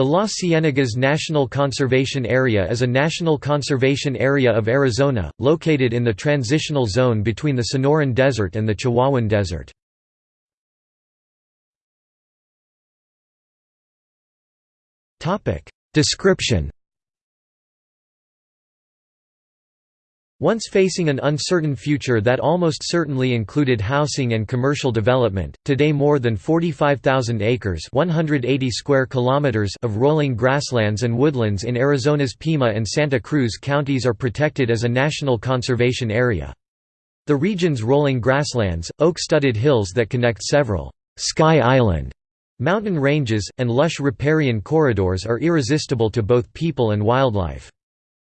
The Las Ciénegas National Conservation Area is a national conservation area of Arizona, located in the transitional zone between the Sonoran Desert and the Chihuahuan Desert. Description Once facing an uncertain future that almost certainly included housing and commercial development, today more than 45,000 acres 180 square kilometers of rolling grasslands and woodlands in Arizona's Pima and Santa Cruz counties are protected as a national conservation area. The region's rolling grasslands, oak-studded hills that connect several «Sky Island» mountain ranges, and lush riparian corridors are irresistible to both people and wildlife.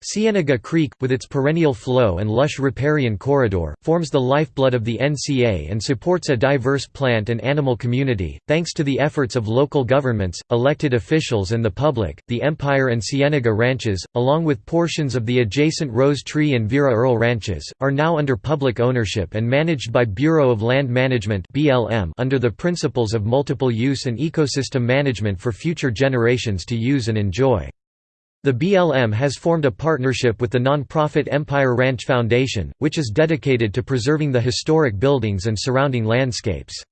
Cienega Creek, with its perennial flow and lush riparian corridor, forms the lifeblood of the NCA and supports a diverse plant and animal community. Thanks to the efforts of local governments, elected officials, and the public, the Empire and Cienega ranches, along with portions of the adjacent Rose Tree and Vera Earl ranches, are now under public ownership and managed by Bureau of Land Management under the principles of multiple use and ecosystem management for future generations to use and enjoy. The BLM has formed a partnership with the nonprofit Empire Ranch Foundation, which is dedicated to preserving the historic buildings and surrounding landscapes.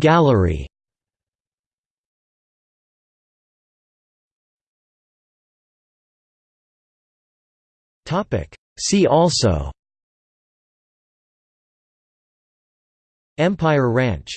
Gallery. See also. Empire Ranch